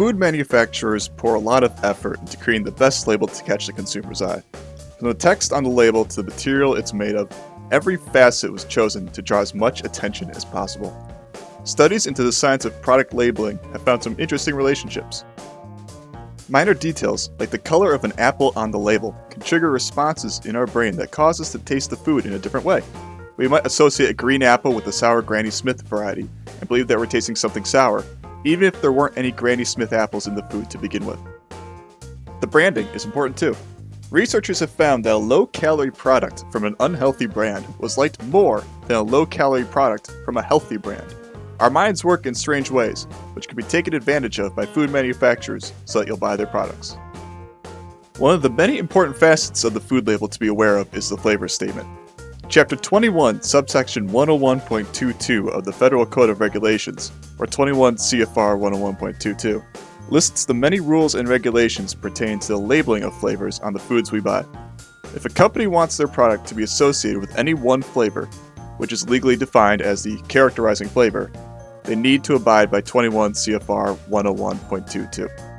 Food manufacturers pour a lot of effort into creating the best label to catch the consumer's eye. From the text on the label to the material it's made of, every facet was chosen to draw as much attention as possible. Studies into the science of product labeling have found some interesting relationships. Minor details, like the color of an apple on the label, can trigger responses in our brain that cause us to taste the food in a different way. We might associate a green apple with the sour Granny Smith variety and believe that we're tasting something sour, even if there weren't any Granny Smith apples in the food to begin with. The branding is important too. Researchers have found that a low-calorie product from an unhealthy brand was liked more than a low-calorie product from a healthy brand. Our minds work in strange ways, which can be taken advantage of by food manufacturers so that you'll buy their products. One of the many important facets of the food label to be aware of is the flavor statement. Chapter 21, subsection 101.22 of the Federal Code of Regulations, or 21 CFR 101.22, lists the many rules and regulations pertaining to the labeling of flavors on the foods we buy. If a company wants their product to be associated with any one flavor, which is legally defined as the characterizing flavor, they need to abide by 21 CFR 101.22.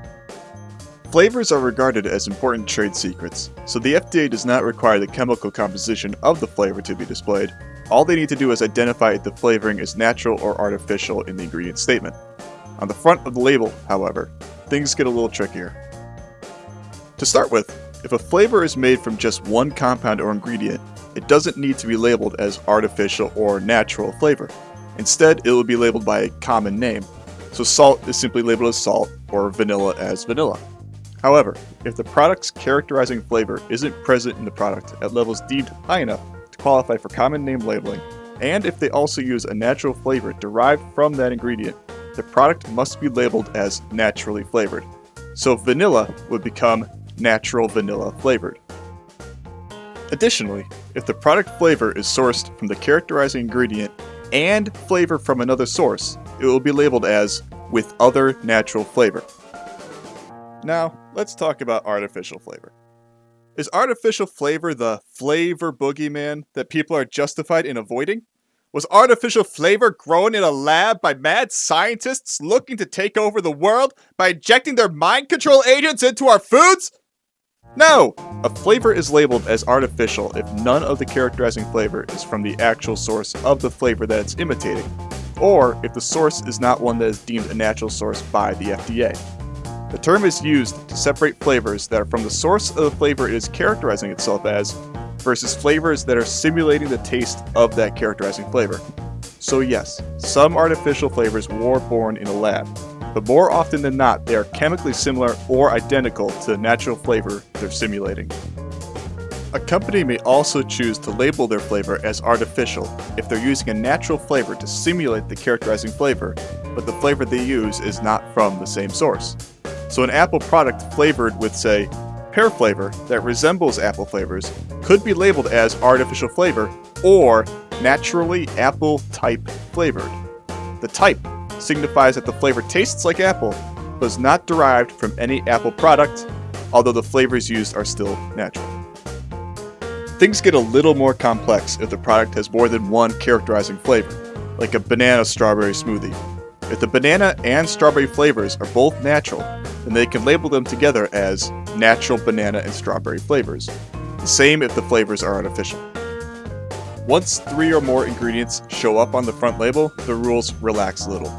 Flavors are regarded as important trade secrets, so the FDA does not require the chemical composition of the flavor to be displayed. All they need to do is identify if the flavoring is natural or artificial in the ingredient statement. On the front of the label, however, things get a little trickier. To start with, if a flavor is made from just one compound or ingredient, it doesn't need to be labeled as artificial or natural flavor. Instead, it will be labeled by a common name, so salt is simply labeled as salt or vanilla as vanilla. However, if the product's characterizing flavor isn't present in the product at levels deemed high enough to qualify for common name labeling, and if they also use a natural flavor derived from that ingredient, the product must be labeled as naturally flavored. So vanilla would become natural vanilla flavored. Additionally, if the product flavor is sourced from the characterizing ingredient and flavor from another source, it will be labeled as with other natural flavor. Now, let's talk about artificial flavor. Is artificial flavor the flavor boogeyman that people are justified in avoiding? Was artificial flavor grown in a lab by mad scientists looking to take over the world by injecting their mind control agents into our foods? No! A flavor is labeled as artificial if none of the characterizing flavor is from the actual source of the flavor that it's imitating, or if the source is not one that is deemed a natural source by the FDA. The term is used to separate flavors that are from the source of the flavor it is characterizing itself as versus flavors that are simulating the taste of that characterizing flavor. So yes, some artificial flavors were born in a lab, but more often than not, they are chemically similar or identical to the natural flavor they're simulating. A company may also choose to label their flavor as artificial if they're using a natural flavor to simulate the characterizing flavor, but the flavor they use is not from the same source. So an apple product flavored with, say, pear flavor that resembles apple flavors could be labeled as artificial flavor or naturally apple type flavored. The type signifies that the flavor tastes like apple, but is not derived from any apple product, although the flavors used are still natural. Things get a little more complex if the product has more than one characterizing flavor, like a banana strawberry smoothie. If the banana and strawberry flavors are both natural, then they can label them together as natural banana and strawberry flavors. The same if the flavors are artificial. Once three or more ingredients show up on the front label, the rules relax a little.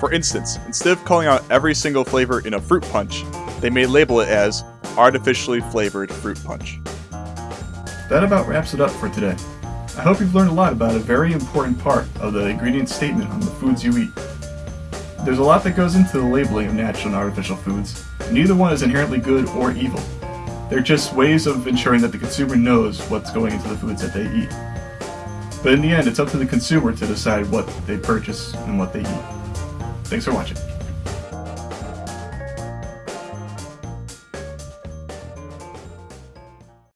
For instance, instead of calling out every single flavor in a fruit punch, they may label it as artificially flavored fruit punch. That about wraps it up for today. I hope you've learned a lot about a very important part of the ingredient statement on the foods you eat. There's a lot that goes into the labeling of natural and artificial foods. Neither one is inherently good or evil. They're just ways of ensuring that the consumer knows what's going into the foods that they eat. But in the end, it's up to the consumer to decide what they purchase and what they eat. Thanks for watching.